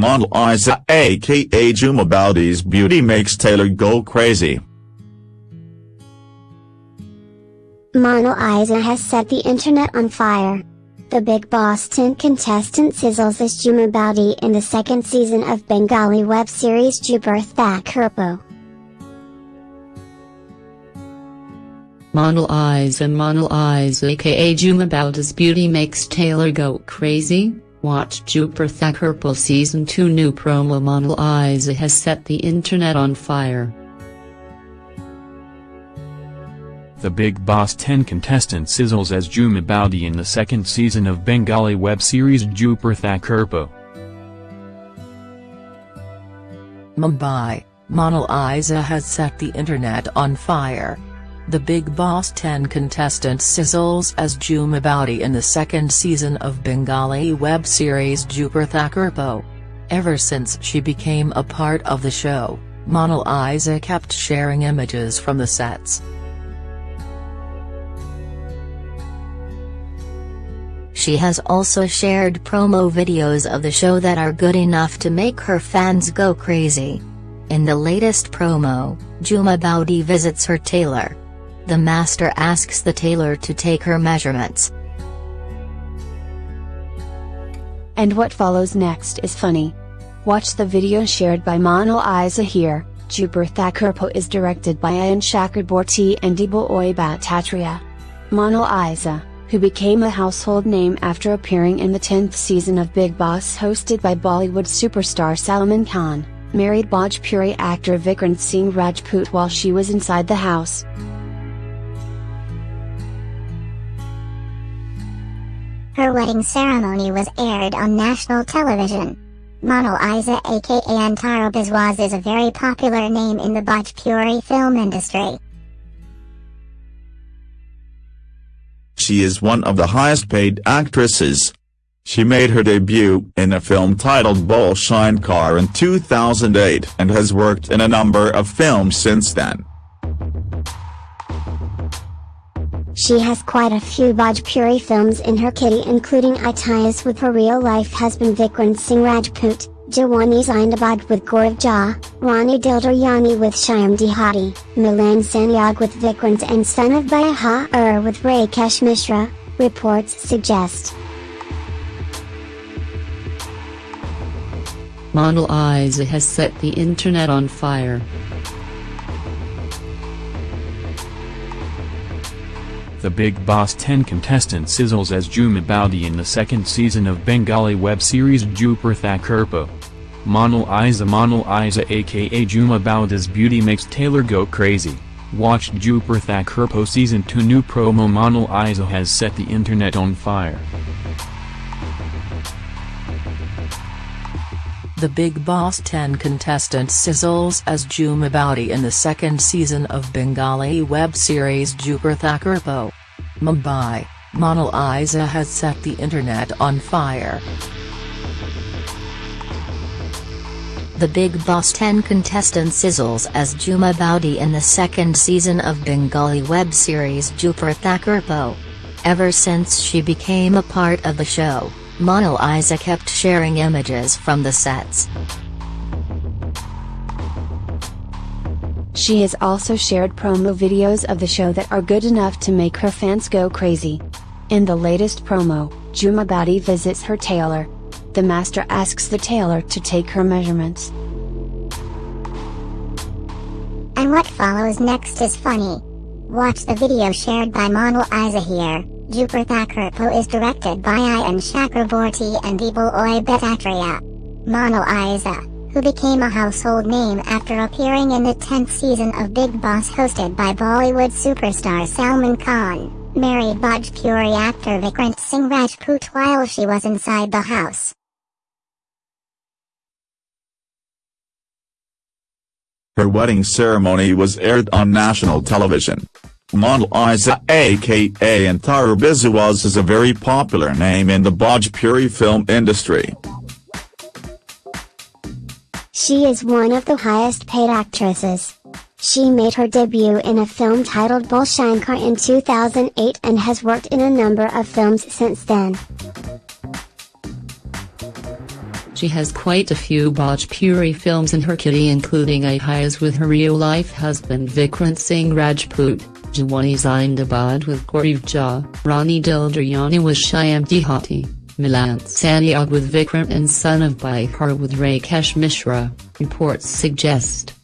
Monalisa aka Jhuma Boudi's beauty makes tailor go crazy. Model Isa has set the internet on fire. The big Boston contestant sizzles as Jhuma Boudi in the second season of Bengali web series Dupur Thakurpo. Monalisa and Monalisa aka Jhuma Boudi's beauty makes Taylor go crazy? Watch Dupur Thakurpo Season 2 new promo Monalisa has set the internet on fire. The Bigg Boss 10 contestant sizzles as Jhuma Boudi in the second season of Bengali web series Dupur Thakurpo. Mumbai, Monalisa has set the internet on fire. The Bigg Boss 10 contestant sizzles as Jhuma Boudi in the second season of Bengali web series Dupur Thakurpo. Ever since she became a part of the show, Monalisa kept sharing images from the sets. She has also shared promo videos of the show that are good enough to make her fans go crazy. In the latest promo, Jhuma Boudi visits her tailor. The master asks the tailor to take her measurements. And what follows next is funny. Watch the video shared by Monal Isa here. Dupur Thakurpo is directed by Ayan Chakraborty and Deboy Bhattacharya. Monal Isa, who became a household name after appearing in the 10th season of Bigg Boss hosted by Bollywood superstar Salman Khan, married Bhojpuri actor Vikrant Singh Rajput while she was inside the house. Her wedding ceremony was aired on national television. Monal Isa aka Antara Biswas is a very popular name in the Bhojpuri film industry. She is one of the highest paid actresses. She made her debut in a film titled Bhole Shankar in 2008 and has worked in a number of films since then. She has quite a few Bhojpuri films in her kitty including Itias with her real-life husband Vikrant Singh Rajput, Jawani Zindabad with Gaurav Jha, Rani Dildaryani with Shyam Dehati, Milan Sanyag with Vikrant and son of Baha Ur with Rakesh Mishra, reports suggest. Monalisa has set the internet on fire. The Bigg Boss 10 contestant sizzles as Jhuma Boudi in the second season of Bengali web series Dupur Thakurpo. Monal Isa Monal Isa aka Jhuma Boudi's beauty makes tailor go crazy. Watch Dupur Thakurpo season 2 new promo Monal Isa has set the internet on fire. The Bigg Boss 10 contestant sizzles as Jhuma Boudi in the second season of Bengali web series Dupur Thakurpo. Mumbai, Monal Isa has set the internet on fire. The Bigg Boss 10 contestant sizzles as Jhuma Boudi in the second season of Bengali web series Dupur Thakurpo. Ever since she became a part of the show, Monal Isa kept sharing images from the sets. She has also shared promo videos of the show that are good enough to make her fans go crazy. In the latest promo, Jhuma Boudi visits her tailor. The master asks the tailor to take her measurements. And what follows next is funny. Watch the video shared by Monalisa here. Dupur Thakurpo is directed by Ayan Chakraborty and Deboy Bhattacharya. Monal Isa, who became a household name after appearing in the 10th season of Bigg Boss hosted by Bollywood superstar Salman Khan, married Bhojpuri actor Vikrant Singh Rajput while she was inside the house. Her wedding ceremony was aired on national television. Monalisa aka Antara Biswas is a very popular name in the Bhojpuri film industry. She is one of the highest paid actresses. She made her debut in a film titled Bhole Shankar in 2008 and has worked in a number of films since then. She has quite a few Bhojpuri films in her kitty including Ahayas with her real-life husband Vikrant Singh Rajput, Jawani Zindabad with Gaurav Jha, Rani Dildaryani with Shyam Dehati. Milan Santiago with Vikram and son of Bihar with Rakesh Mishra, reports suggest.